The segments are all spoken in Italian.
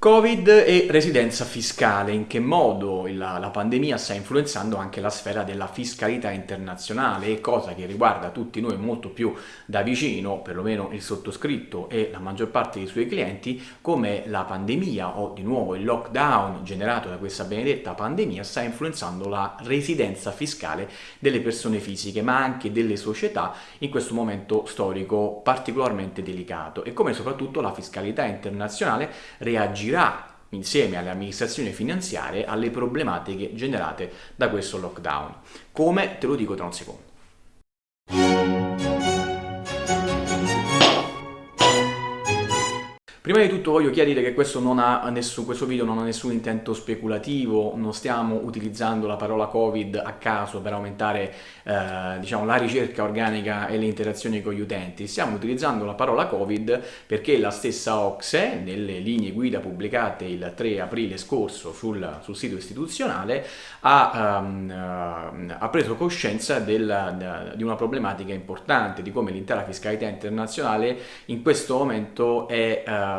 Covid e residenza fiscale, in che modo la, la, pandemia sta influenzando anche la sfera della fiscalità internazionale, cosa che riguarda tutti noi molto più da vicino, perlomeno il sottoscritto e la maggior parte dei suoi clienti, come la pandemia o di nuovo il lockdown generato da questa benedetta pandemia sta influenzando la residenza fiscale delle persone fisiche, ma anche delle società in questo momento storico particolarmente delicato. E come soprattutto la fiscalità internazionale reagirà reagirà insieme alle amministrazioni finanziarie alle problematiche generate da questo lockdown. Come? Te lo dico tra un secondo. Prima di tutto voglio chiarire che questo, nessun, questo, video non ha nessun intento speculativo, non stiamo utilizzando la parola Covid a caso per aumentare eh, diciamo, la ricerca organica e le interazioni con gli utenti, stiamo utilizzando la parola Covid perché la stessa Ocse, nelle linee guida pubblicate il 3 aprile scorso sul, sul sito istituzionale, ha, um, ha preso coscienza del, di una problematica importante, di come l'intera fiscalità internazionale in questo momento è... Uh,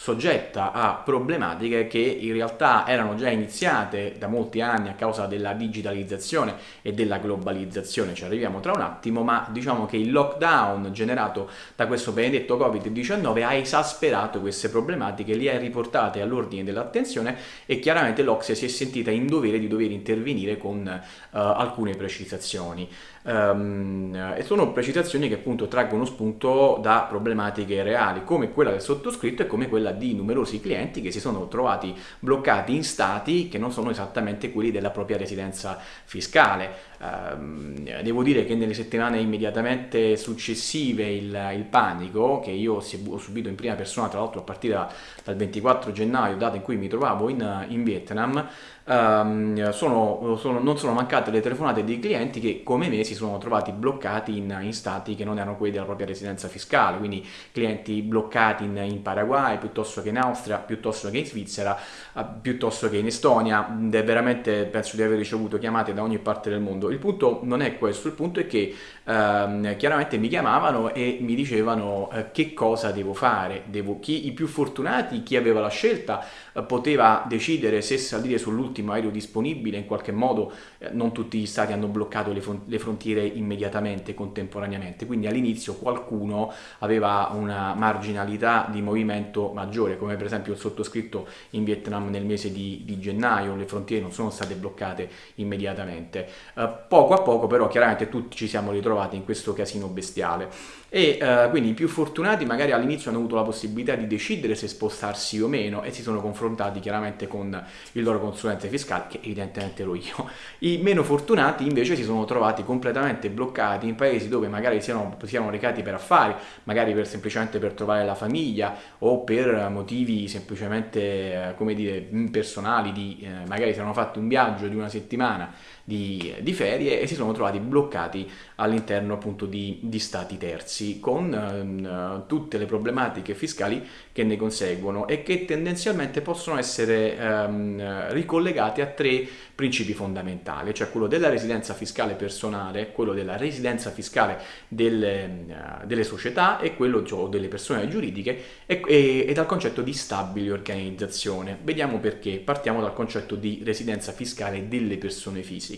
soggetta a problematiche che in realtà erano già iniziate da molti anni a causa della digitalizzazione e della globalizzazione, ci arriviamo tra un attimo, ma diciamo che il lockdown generato da questo benedetto Covid-19 ha esasperato queste problematiche, le ha riportate all'ordine dell'attenzione e chiaramente l'Ocse si è sentita in dovere di dover intervenire con uh, alcune precisazioni. Um, e sono precisazioni che appunto traggono spunto da problematiche reali come quella del sottoscritto e come quella quella di numerosi clienti che si sono trovati bloccati in stati che non sono esattamente quelli della propria residenza fiscale. Eh, devo dire che nelle settimane immediatamente successive il, il panico, che io ho subito in prima persona tra l'altro a partire da, dal 24 gennaio, data in cui mi trovavo in, in Vietnam, Um, sono, sono, non sono mancate le telefonate dei clienti che come me si sono trovati bloccati in, in, stati che non erano quelli della propria residenza fiscale, quindi clienti bloccati in, in Paraguay piuttosto che in Austria, piuttosto che in Svizzera, uh, piuttosto che in Estonia, veramente penso di aver ricevuto chiamate da ogni parte del mondo. Il punto non è questo, il punto è che um, chiaramente mi chiamavano e mi dicevano uh, che cosa devo fare, devo, chi, i più fortunati, chi aveva la scelta, poteva decidere se salire sull'ultimo l'ultimo aereo disponibile, in qualche modo eh, non tutti gli stati hanno bloccato le, le frontiere immediatamente, contemporaneamente, quindi all'inizio qualcuno aveva una marginalità di movimento maggiore, come per esempio il sottoscritto in Vietnam nel mese di, di gennaio, le frontiere non sono state bloccate immediatamente. Eh, poco a poco però chiaramente tutti ci siamo ritrovati in questo casino bestiale e eh, quindi i più fortunati magari all'inizio hanno avuto la possibilità di decidere se spostarsi o meno e si sono confrontati chiaramente con il loro consulente fiscale che evidentemente ero io. I meno fortunati invece si sono trovati completamente bloccati in paesi dove magari siano, siano recati per affari magari per, semplicemente per trovare la famiglia o per motivi semplicemente eh, come dire personali di eh, magari si erano fatti un viaggio di una settimana di, di ferie e si sono trovati bloccati all'interno appunto di, di, stati terzi con eh, tutte le problematiche fiscali che ne conseguono e che tendenzialmente possono essere ehm, ricollegate a tre principi fondamentali, cioè quello della residenza fiscale personale, quello della residenza fiscale delle, uh, delle società e quello cioè, delle persone giuridiche e, e, e, dal concetto di stabile organizzazione. Vediamo perché. Partiamo dal concetto di residenza fiscale delle persone fisiche.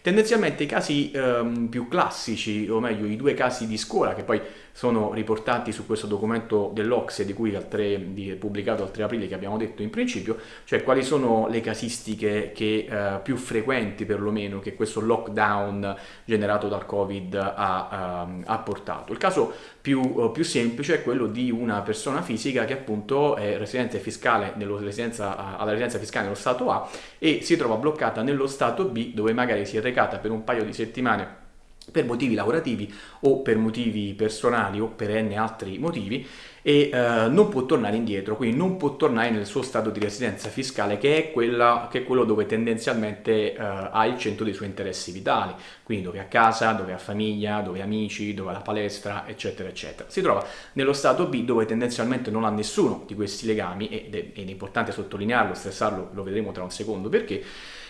Tendenzialmente i casi ehm, più classici, o meglio i due casi di scuola che poi sono riportati su questo documento dell'Ocse di cui al 3, di, pubblicato al 3 aprile che abbiamo detto in principio, cioè quali sono le casistiche che, eh, più frequenti perlomeno che questo lockdown generato dal Covid ha, uh, ha portato. Il caso più, uh, più, semplice è quello di una persona fisica che appunto è residente fiscale nello, residenza, alla residenza fiscale nello Stato A e si trova bloccata nello Stato B dove magari si è recata per un paio di settimane per motivi lavorativi o per motivi personali o per n altri motivi e eh, non può tornare indietro, quindi non può tornare nel suo stato di residenza fiscale che è, quella, che è quello dove tendenzialmente eh, ha il centro dei suoi interessi vitali, quindi dove ha casa, dove ha famiglia, dove ha amici, dove ha la palestra, eccetera, eccetera. Si trova nello stato B dove tendenzialmente non ha nessuno di questi legami ed è, ed è importante sottolinearlo, stressarlo, lo vedremo tra un secondo perché,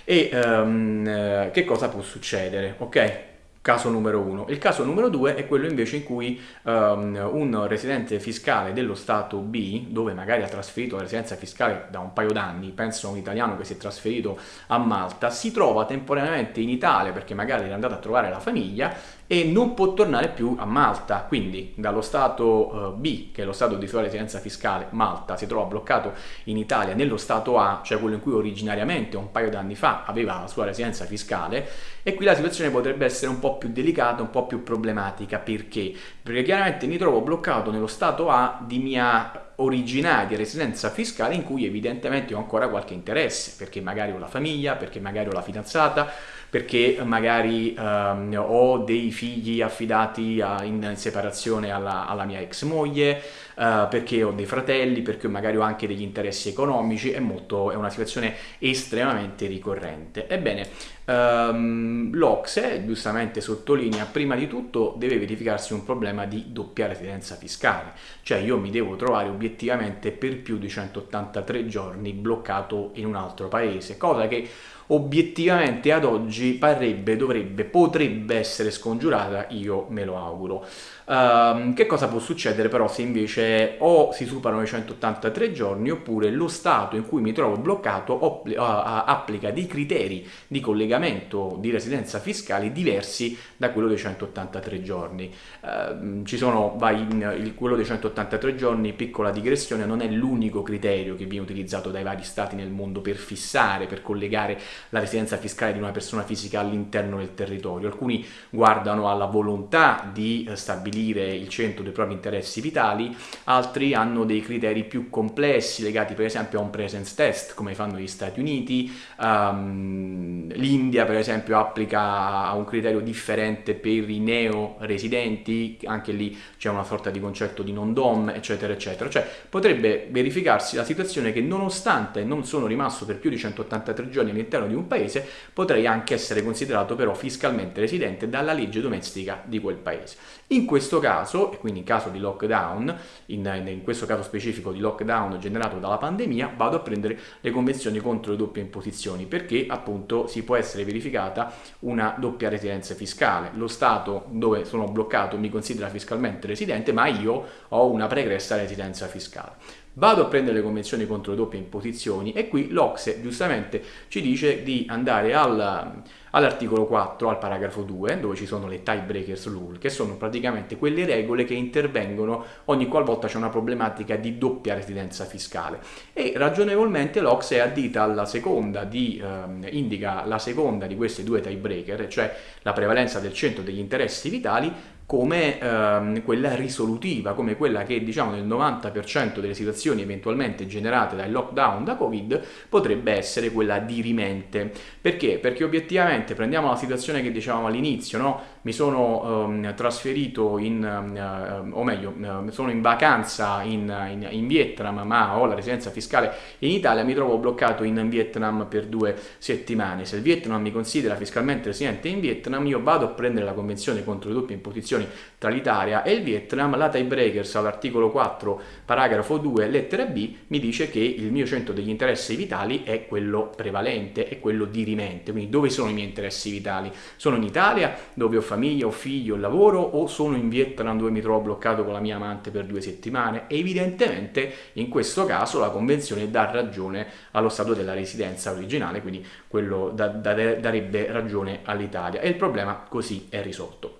e um, che cosa può succedere, ok? Caso numero uno. Il caso numero due è quello invece in cui um, un residente fiscale dello Stato B, dove magari ha trasferito la residenza fiscale da un paio d'anni, penso a un italiano che si è trasferito a Malta, si trova temporaneamente in Italia perché magari è andato a trovare la famiglia e non può tornare più a Malta, quindi dallo Stato uh, B, che è lo Stato di sua residenza fiscale, Malta, si trova bloccato in Italia nello Stato A, cioè quello in cui originariamente un paio d'anni fa aveva la sua residenza fiscale, e qui la situazione potrebbe essere un po' più delicata, un po' più problematica, perché? Perché chiaramente mi trovo bloccato nello Stato A di mia originaria residenza fiscale in cui evidentemente ho ancora qualche interesse, perché magari ho la famiglia, perché magari ho la fidanzata, perché magari um, ho dei figli affidati a, in separazione alla, alla mia ex moglie, uh, perché ho dei fratelli, perché magari ho anche degli interessi economici, è, molto, è una situazione estremamente ricorrente. Ebbene, um, l'Ocse giustamente sottolinea, prima di tutto deve verificarsi un problema di doppia residenza fiscale, cioè io mi devo trovare obiettivamente per più di 183 giorni bloccato in un altro paese, cosa che obiettivamente ad oggi parrebbe, dovrebbe, potrebbe essere scongiurata, io me lo auguro. Uh, che cosa può succedere però se invece o si superano i 183 giorni oppure lo stato in cui mi trovo bloccato applica dei criteri di collegamento di residenza fiscali diversi da quello dei 183 giorni. Uh, ci sono, vai, il, quello dei 183 giorni, piccola digressione, non è l'unico criterio che viene utilizzato dai vari stati nel mondo per fissare, per collegare la residenza fiscale di una persona fisica all'interno del territorio. Alcuni guardano alla volontà di eh, stabilire il centro dei propri interessi vitali, altri hanno dei criteri più complessi legati per esempio a un presence test come fanno gli Stati Uniti, um, l'India per esempio applica un criterio differente per i neo residenti, anche lì c'è una sorta di concetto di non dom eccetera eccetera, cioè potrebbe verificarsi la situazione che nonostante non sono rimasto per più di 183 giorni all'interno di un paese, potrei anche essere considerato però fiscalmente residente dalla legge domestica di quel paese. In questo caso, e quindi in caso di lockdown, in, in, questo caso specifico di lockdown generato dalla pandemia, vado a prendere le convenzioni contro le doppie imposizioni perché appunto si può essere verificata una doppia residenza fiscale. Lo Stato dove sono bloccato mi considera fiscalmente residente, ma io ho una pregressa residenza fiscale. Vado a prendere le convenzioni contro le doppie imposizioni e qui l'Ocse giustamente ci dice di andare al, all'articolo 4, al paragrafo 2, dove ci sono le tiebreakers rule, che sono praticamente quelle regole che intervengono ogni qualvolta c'è una problematica di doppia residenza fiscale. E ragionevolmente l'Ocse addita alla seconda di, ehm, indica la seconda di queste due tiebreaker, cioè la prevalenza del centro degli interessi vitali, come ehm, quella risolutiva, come quella che diciamo nel 90% delle situazioni eventualmente generate dal lockdown da Covid potrebbe essere quella dirimente. Perché? Perché obiettivamente prendiamo la situazione che dicevamo all'inizio, no? Mi sono ehm, trasferito in, ehm, o meglio, ehm, sono in vacanza in, in, in, Vietnam ma ho la residenza fiscale in Italia, mi trovo bloccato in Vietnam per due settimane. Se il Vietnam mi considera fiscalmente residente in Vietnam, io vado a prendere la convenzione contro le doppie imposizioni posizioni tra l'Italia e il Vietnam, la tiebreakers all'articolo 4, paragrafo 2, lettera B, mi dice che il mio centro degli interessi vitali è quello prevalente, è quello dirimente. Quindi dove sono i miei interessi vitali? Sono in Italia, dove ho famiglia, ho figli, ho lavoro, o sono in Vietnam dove mi trovo bloccato con la mia amante per due settimane? Evidentemente in questo caso la convenzione dà ragione allo stato della residenza originale, quindi quello da, da, darebbe ragione all'Italia. E il problema così è risolto.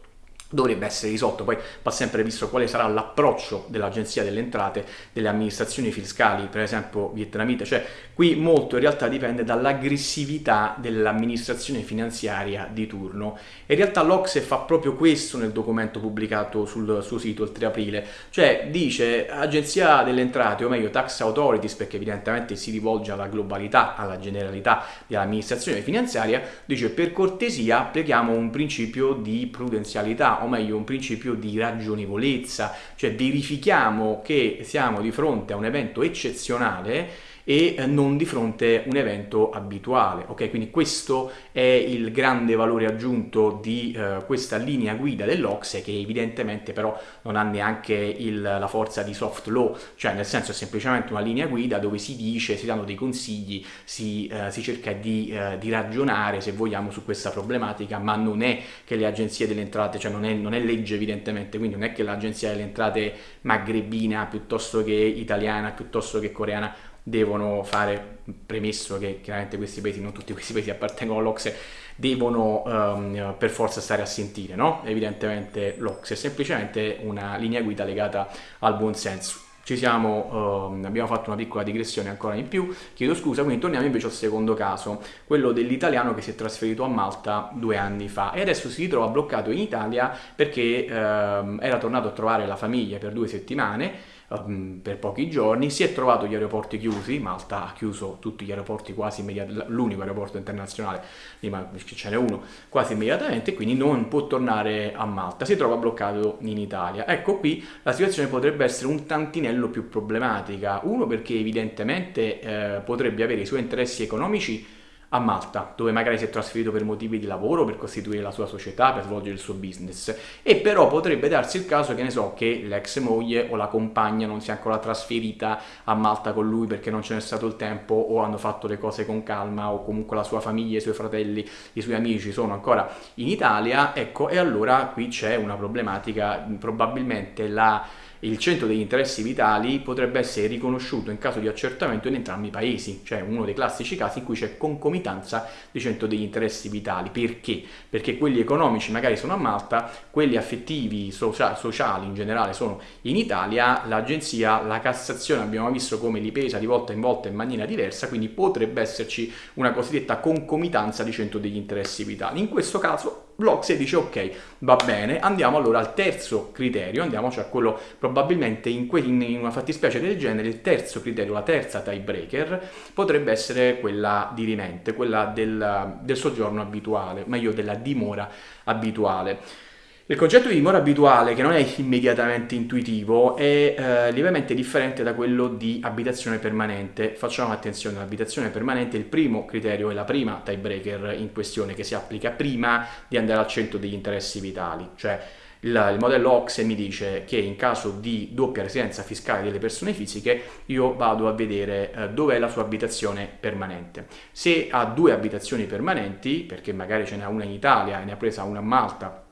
Dovrebbe essere risolto, poi va sempre visto quale sarà l'approccio dell'Agenzia delle Entrate, delle amministrazioni fiscali, per esempio vietnamite, cioè qui molto in realtà dipende dall'aggressività dell'amministrazione finanziaria di turno. In realtà l'Ocse fa proprio questo nel documento pubblicato sul suo sito il 3 aprile, cioè dice Agenzia delle Entrate, o meglio Tax Authorities, perché evidentemente si rivolge alla globalità, alla generalità dell'amministrazione finanziaria, dice per cortesia applichiamo un principio di prudenzialità, o meglio un principio di ragionevolezza, cioè verifichiamo che siamo di fronte a un evento eccezionale e eh, non di fronte a un evento abituale. Ok, quindi questo è il grande valore aggiunto di eh, questa linea guida dell'Ocse che evidentemente però non ha neanche il, la forza di soft law, cioè nel senso è semplicemente una linea guida dove si dice, si danno dei consigli, si, eh, si cerca di, eh, di, ragionare se vogliamo su questa problematica, ma non è che le agenzie delle entrate, cioè non è, non è legge evidentemente, quindi non è che l'agenzia delle entrate magrebina piuttosto che italiana, piuttosto che coreana devono fare, premesso che chiaramente questi paesi, non tutti questi paesi appartengono all'Ocse, devono um, per forza stare a sentire, no? Evidentemente l'Ocse è semplicemente una linea guida legata al buon senso. Ci siamo, um, abbiamo fatto una piccola digressione ancora in più, chiedo scusa, quindi torniamo invece al secondo caso, quello dell'italiano che si è trasferito a Malta due anni fa e adesso si ritrova bloccato in Italia perché um, era tornato a trovare la famiglia per due settimane um, per pochi giorni, si è trovato gli aeroporti chiusi, Malta ha chiuso tutti gli aeroporti quasi immediatamente, l'unico aeroporto internazionale, ma ce n'è uno, quasi immediatamente, quindi non può tornare a Malta, si trova bloccato in Italia. Ecco qui la situazione potrebbe essere un tantinello più problematica, uno perché evidentemente eh, potrebbe avere i suoi interessi economici a Malta, dove magari si è trasferito per motivi di lavoro, per costituire la sua società, per svolgere il suo business. E però potrebbe darsi il caso che ne so che l'ex moglie o la compagna non sia ancora trasferita a Malta con lui perché non ce n'è stato il tempo o hanno fatto le cose con calma o comunque la sua famiglia, i suoi fratelli, i suoi amici sono ancora in Italia, ecco, e allora qui c'è una problematica, probabilmente la il centro degli interessi vitali potrebbe essere riconosciuto in caso di accertamento in entrambi i paesi, cioè uno dei classici casi in cui c'è concomitanza di centro degli interessi vitali. Perché? Perché quelli economici magari sono a Malta, quelli affettivi, socia sociali in generale sono in Italia, l'agenzia, la Cassazione abbiamo visto come li pesa di volta in volta in maniera diversa, quindi potrebbe esserci una cosiddetta concomitanza di centro degli interessi vitali. In questo caso l'Ocse dice ok, va bene, andiamo allora al terzo criterio, andiamo cioè a quello probabilmente in, in, una fattispecie del genere, il terzo criterio, la terza tiebreaker, potrebbe essere quella di rimente, quella del, del soggiorno abituale, meglio della dimora abituale. Il concetto di dimora abituale, che non è immediatamente intuitivo, è eh, lievemente differente da quello di abitazione permanente. Facciamo attenzione, l'abitazione permanente è il primo criterio, è la prima tiebreaker in questione che si applica prima di andare al centro degli interessi vitali. Cioè il, il modello OXE mi dice che in caso di doppia residenza fiscale delle persone fisiche io vado a vedere eh, dove è la sua abitazione permanente. Se ha due abitazioni permanenti, perché magari ce n'è una in Italia e ne ha presa una a Malta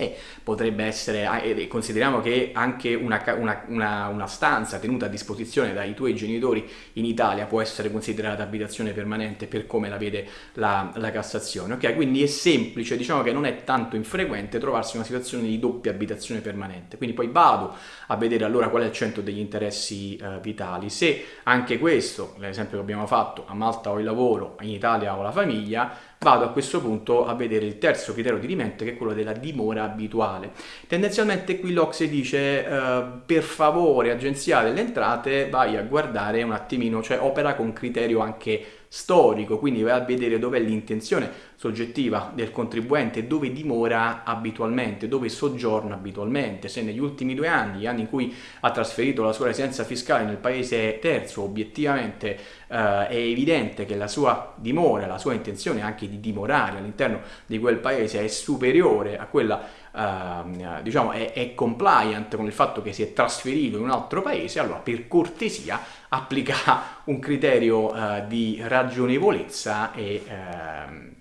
e potrebbe essere, e consideriamo che anche una, una, una, una, stanza tenuta a disposizione dai tuoi genitori in Italia può essere considerata abitazione permanente per come la vede la, la Cassazione, ok? Quindi è semplice, diciamo che non è tanto infrequente trovarsi in una situazione di doppia abitazione permanente, quindi poi vado a vedere allora qual è il centro degli interessi eh, vitali, se anche questo, l'esempio che abbiamo fatto, a Malta ho il lavoro, in Italia ho la famiglia, vado a questo punto a vedere il terzo criterio di rimente che è quello della dimora abituale. Tendenzialmente qui l'Ocse dice eh, per favore agenzia delle entrate vai a guardare un attimino, cioè opera con criterio anche storico, quindi vai a vedere dov'è l'intenzione soggettiva del contribuente, dove dimora abitualmente, dove soggiorna abitualmente, se negli ultimi due anni, gli anni in cui ha trasferito la sua residenza fiscale nel paese terzo, obiettivamente eh, è evidente che la sua dimora, la sua intenzione anche di dimorare all'interno di quel paese è superiore a quella Uh, diciamo è, è, compliant con il fatto che si è trasferito in un altro paese, allora per cortesia applica un criterio uh, di ragionevolezza e, uh,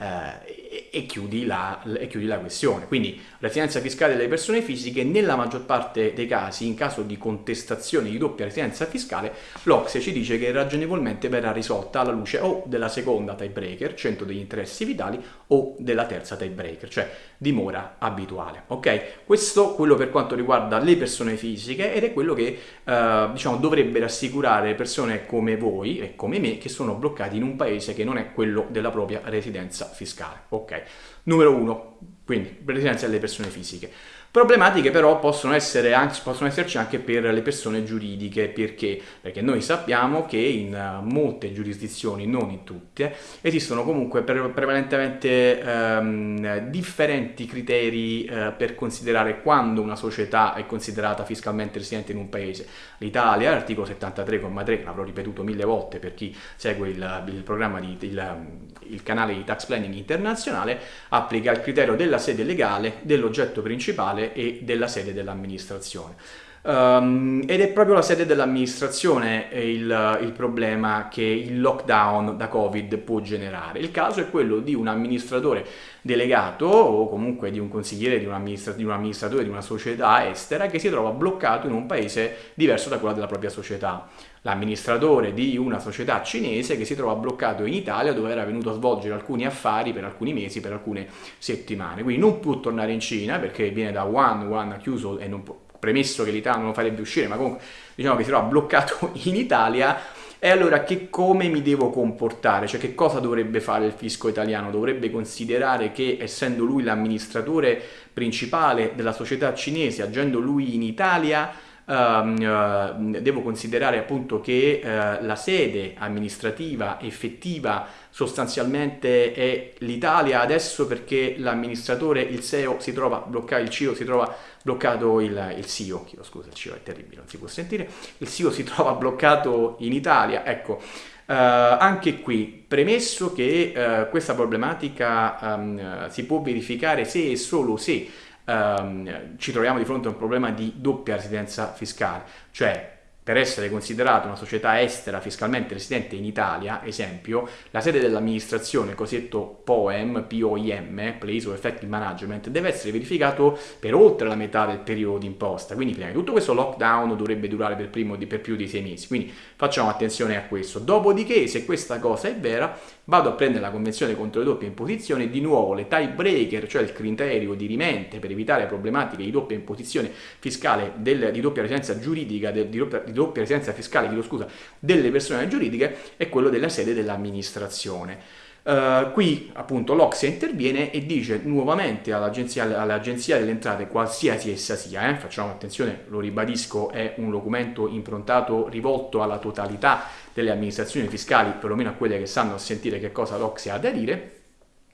e, e, chiudi la, e, chiudi la, questione. Quindi residenza fiscale delle persone fisiche, nella maggior parte dei casi, in caso di contestazione di doppia residenza fiscale, l'Ocse ci dice che ragionevolmente verrà risolta alla luce o della seconda tiebreaker, centro degli interessi vitali, o della terza tiebreaker, cioè dimora abituale. Ok? Questo quello per quanto riguarda le persone fisiche ed è quello che eh, diciamo dovrebbe rassicurare persone come voi e come me che sono bloccati in un paese che non è quello della propria residenza fiscale. Ok? Numero uno, quindi residenza delle persone fisiche. Problematiche però possono, essere possono esserci anche per le persone giuridiche, perché? Perché noi sappiamo che in eh, molte giurisdizioni, non in tutte, esistono comunque prevalentemente ehm, differenti criteri eh, per considerare quando una società è considerata fiscalmente residente in un paese. L'Italia, l'articolo 73,3, l'avrò ripetuto mille volte per chi segue il, il programma di, il, il canale di tax planning internazionale, applica il criterio della sede legale, dell'oggetto principale centrale e della sede dell'amministrazione. Um, ed è proprio la sede dell'amministrazione il, il, problema che il lockdown da Covid può generare. Il caso è quello di un amministratore delegato o comunque di un consigliere di un, amministra- di un amministratore di una società estera che si trova bloccato in un paese diverso da quello della propria società. L'amministratore di una società cinese che si trova bloccato in Italia dove era venuto a svolgere alcuni affari per alcuni mesi, per alcune settimane. Quindi non può tornare in Cina perché viene da Wuhan, Wuhan ha chiuso e non può premesso che l'Italia non lo farebbe uscire, ma comunque diciamo che si trova bloccato in Italia, e allora che come mi devo comportare? Cioè che cosa dovrebbe fare il fisco italiano? Dovrebbe considerare che essendo lui l'amministratore principale della società cinese, agendo lui in Italia, devo considerare appunto che uh, la sede amministrativa effettiva sostanzialmente è l'Italia adesso perché l'amministratore, il CEO si trova bloccato, il CEO si trova bloccato, il, il CEO, scusa, il CEO è terribile, non si può sentire, il CEO si trova bloccato in Italia, ecco, Uh, anche qui, premesso che uh, questa problematica um, si può verificare se e solo se ehm, ci troviamo di fronte a un problema di doppia residenza fiscale, cioè per essere considerata una società estera fiscalmente residente in Italia, esempio, la sede dell'amministrazione, cosiddetto POEM, POIM, Place of Effective Management, deve essere verificato per oltre la metà del periodo di imposta. Quindi prima di tutto questo lockdown dovrebbe durare per, primo, per più di sei mesi, quindi facciamo attenzione a questo. Dopodiché, se questa cosa è vera, vado a prendere la convenzione contro le doppie imposizioni di nuovo le tiebreaker, cioè il criterio di rimente per evitare problematiche di doppia imposizione fiscale, del, di doppia residenza giuridica, di, doppia, di doppia residenza fiscale, chiedo scusa, delle persone giuridiche è quello della sede dell'amministrazione. Uh, qui appunto l'Oxia interviene e dice nuovamente all'agenzia, all'agenzia delle entrate, qualsiasi essa sia, eh, facciamo attenzione, lo ribadisco, è un documento improntato, rivolto alla totalità delle amministrazioni fiscali, perlomeno a quelle che sanno sentire che cosa l'Oxia ha da dire,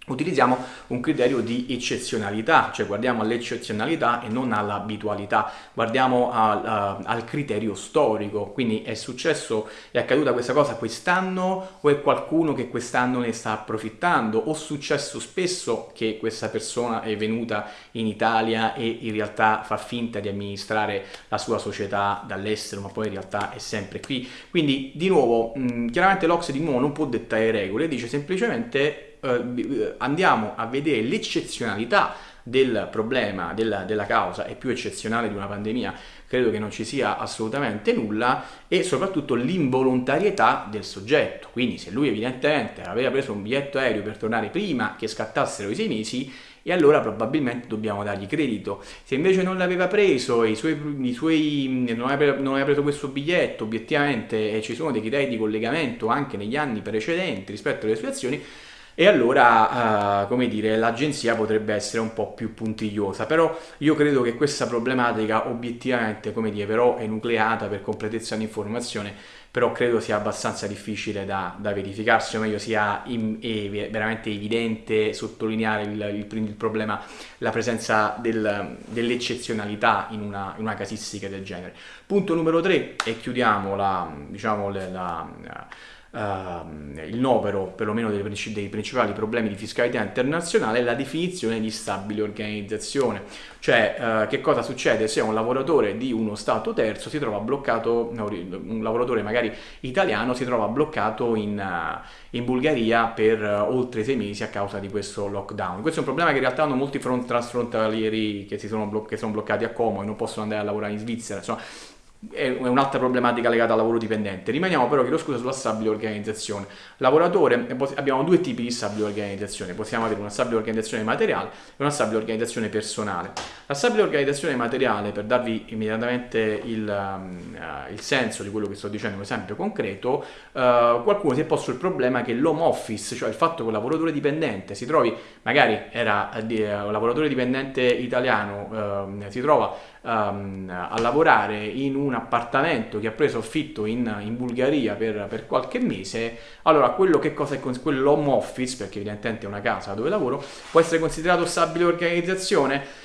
utilizziamo un criterio di eccezionalità, cioè guardiamo all'eccezionalità e non all'abitualità, guardiamo al, a, al, criterio storico, quindi è successo, è accaduta questa cosa quest'anno o è qualcuno che quest'anno ne sta approfittando? O è successo spesso che questa persona è venuta in Italia e in realtà fa finta di amministrare la sua società dall'estero ma poi in realtà è sempre qui, quindi di nuovo mh, chiaramente l'Ox di nuovo non può dettare regole, dice semplicemente eh, andiamo a vedere l'eccezionalità del problema, della, della, causa, è più eccezionale di una pandemia, credo che non ci sia assolutamente nulla, e soprattutto l'involontarietà del soggetto. Quindi se lui evidentemente aveva preso un biglietto aereo per tornare prima che scattassero i sei mesi, e allora probabilmente dobbiamo dargli credito. Se invece non l'aveva preso, suoi, non, aveva, preso questo biglietto, obiettivamente e ci sono dei criteri di collegamento anche negli anni precedenti rispetto alle sue azioni, e allora, uh, come dire, l'agenzia potrebbe essere un po' più puntigliosa, però io credo che questa problematica obiettivamente, come dire, però è nucleata per completezza di informazione, però credo sia abbastanza difficile da, da verificarsi, o meglio sia in, veramente evidente sottolineare il, il, il problema, la presenza del, dell'eccezionalità in una, in una, casistica del genere. Punto numero 3, e chiudiamo la, diciamo, la, la Uh, il novero perlomeno dei, dei, principali problemi di fiscalità internazionale è la definizione di stabile organizzazione, cioè uh, che cosa succede? Se un lavoratore di uno stato terzo si trova bloccato, un lavoratore magari italiano si trova bloccato in, uh, in Bulgaria per oltre sei mesi a causa di questo lockdown. Questo è un problema che in realtà hanno molti front transfrontalieri che, sono, che sono bloccati a Como e non possono andare a lavorare in Svizzera, insomma è un'altra problematica legata al lavoro dipendente. Rimaniamo però, chiedo scusa, sulla stabile organizzazione. Lavoratore, abbiamo due tipi di stabile organizzazione, possiamo avere una stabile organizzazione materiale e una stabile organizzazione personale. La stabile organizzazione materiale, per darvi immediatamente il, uh, il senso di quello che sto dicendo, un esempio concreto, uh, qualcuno si è posto il problema che l'home office, cioè il fatto che un lavoratore dipendente si trovi, magari era uh, un lavoratore dipendente italiano, si trova um, a lavorare in un appartamento che ha preso affitto in, in Bulgaria per, per, qualche mese, allora quello che cosa è quell'home office, perché evidentemente è una casa dove lavoro, può essere considerato stabile organizzazione?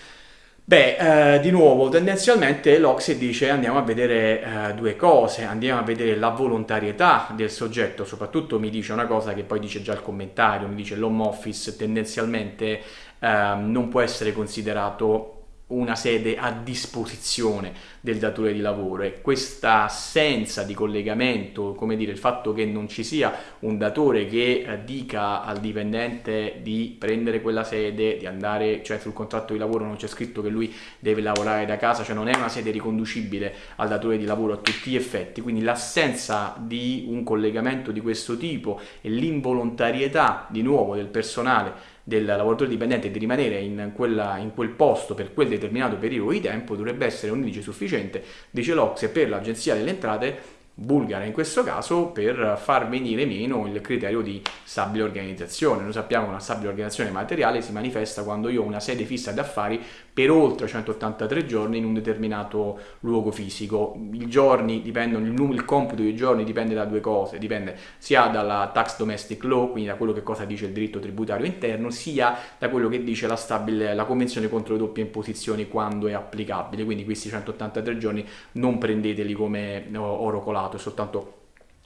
Beh, eh, di nuovo, tendenzialmente l'Ocse dice andiamo a vedere eh, due cose, andiamo a vedere la volontarietà del soggetto, soprattutto mi dice una cosa che poi dice già il commentario, mi dice l'home office tendenzialmente eh, non può essere considerato una sede a disposizione del datore di lavoro e questa assenza di collegamento, come dire il fatto che non ci sia un datore che eh, dica al dipendente di prendere quella sede, di andare, cioè sul contratto di lavoro non c'è scritto che lui deve lavorare da casa, cioè non è una sede riconducibile al datore di lavoro a tutti gli effetti, quindi l'assenza di un collegamento di questo tipo e l'involontarietà di nuovo del personale del lavoratore dipendente di rimanere in, quella, in, quel posto per quel determinato periodo di tempo dovrebbe essere un indice sufficiente, dice l'Ocse, per l'Agenzia delle Entrate bulgara in questo caso per far venire meno il criterio di stabile organizzazione. Noi sappiamo che una stabile organizzazione materiale si manifesta quando io ho una sede fissa d'affari per oltre 183 giorni in un determinato luogo fisico. I giorni dipendono, il, il computo dei giorni dipende da due cose, dipende sia dalla tax domestic law, quindi da quello che cosa dice il diritto tributario interno, sia da quello che dice la, stabile, la convenzione contro le doppie imposizioni quando è applicabile. Quindi questi 183 giorni non prendeteli come oro colato, è soltanto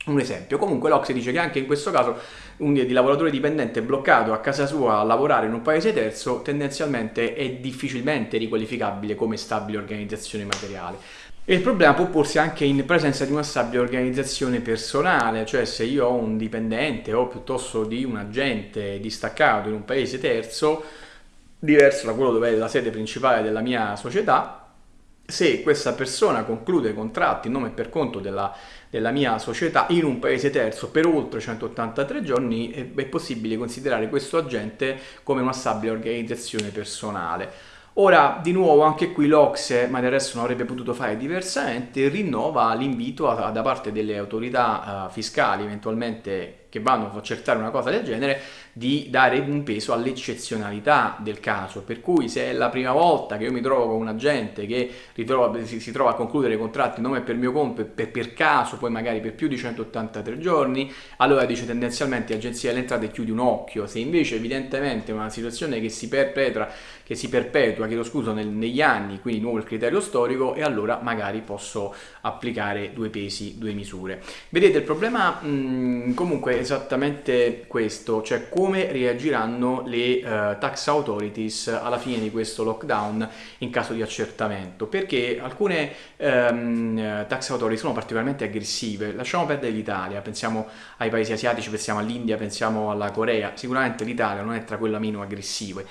un esempio. Comunque l'Ocse dice che anche in questo caso un di lavoratore dipendente bloccato a casa sua a lavorare in un paese terzo tendenzialmente è difficilmente riqualificabile come stabile organizzazione materiale. E il problema può porsi anche in presenza di una stabile organizzazione personale, cioè se io ho un dipendente o piuttosto di un agente distaccato in un paese terzo, diverso da quello dove è la sede principale della mia società, se questa persona conclude contratti in nome e per conto della, della, mia società in un paese terzo per oltre 183 giorni, è, è possibile considerare questo agente come una stabile organizzazione personale. Ora, di nuovo, anche qui l'Ocse, ma del resto non avrebbe potuto fare diversamente, rinnova l'invito da parte delle autorità uh, fiscali, eventualmente che vanno a accertare una cosa del genere, di dare un peso all'eccezionalità del caso, per cui se è la prima volta che io mi trovo con un agente che ritrova, si, si, trova a concludere contratti nome per mio conto e per, per, caso, poi magari per più di 183 giorni, allora dice tendenzialmente l'agenzia delle entrate chiudi un occhio, se invece evidentemente è una situazione che si perpetra, che si perpetua, chiedo scusa, nel, negli anni, quindi nuovo il criterio storico e allora magari posso applicare due pesi, due misure. Vedete il problema mh, comunque è esattamente questo, cioè come reagiranno le uh, tax authorities alla fine di questo lockdown in caso di accertamento, perché alcune um, tax authorities sono particolarmente aggressive, lasciamo perdere l'Italia, pensiamo ai paesi asiatici, pensiamo all'India, pensiamo alla Corea, sicuramente l'Italia non è tra quelle meno aggressive.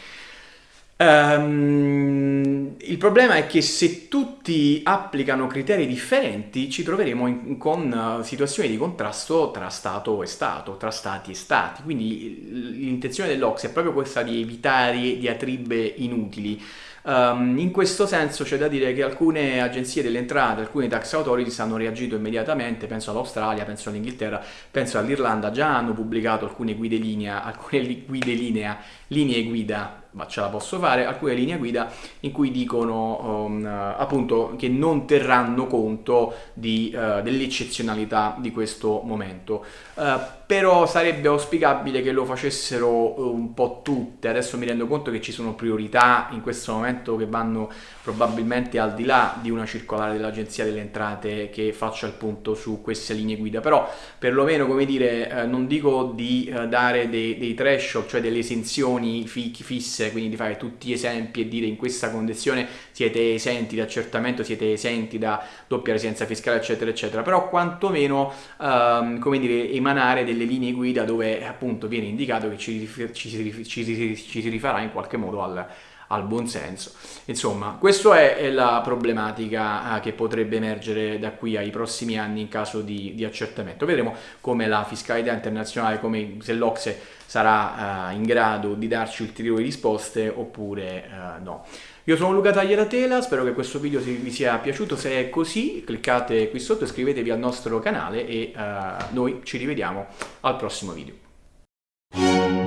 Um, il problema è che se tutti applicano criteri differenti ci troveremo in, con uh, situazioni di contrasto tra Stato e Stato, tra Stati e Stati. Quindi l'intenzione dell'Ox è proprio questa di evitare diatribe inutili. Um, in questo senso c'è da dire che alcune agenzie delle entrate, alcune tax authorities hanno reagito immediatamente, penso all'Australia, penso all'Inghilterra, penso all'Irlanda, già hanno pubblicato alcune guide linea, alcune guide linea, linee guida ma ce la posso fare, alcune linee guida in cui dicono um, appunto che non terranno conto uh, dell'eccezionalità di questo momento. Uh, però sarebbe auspicabile che lo facessero un po' tutte, adesso mi rendo conto che ci sono priorità in questo momento che vanno probabilmente al di là di una circolare dell'Agenzia delle Entrate che faccia il punto su queste linee guida, però perlomeno come dire eh, non dico di eh, dare dei, dei threshold, cioè delle esenzioni fisse, quindi di fare tutti esempi e dire in questa condizione siete esenti da accertamento, siete esenti da doppia residenza fiscale eccetera eccetera, però quantomeno ehm, come dire emanare delle linee guida dove appunto viene indicato che ci, ci, ci, ci si rifarà in qualche modo al al buonsenso. Insomma, questa è, è, la problematica eh, che potrebbe emergere da qui ai prossimi anni in caso di, di accertamento. Vedremo come la fiscalità internazionale, come se l'Ocse sarà uh, in grado di darci ulteriori risposte oppure uh, no. Io sono Luca Taglieratela, spero che questo video vi sia piaciuto, se è così cliccate qui sotto, iscrivetevi al nostro canale e uh, noi ci rivediamo al prossimo video.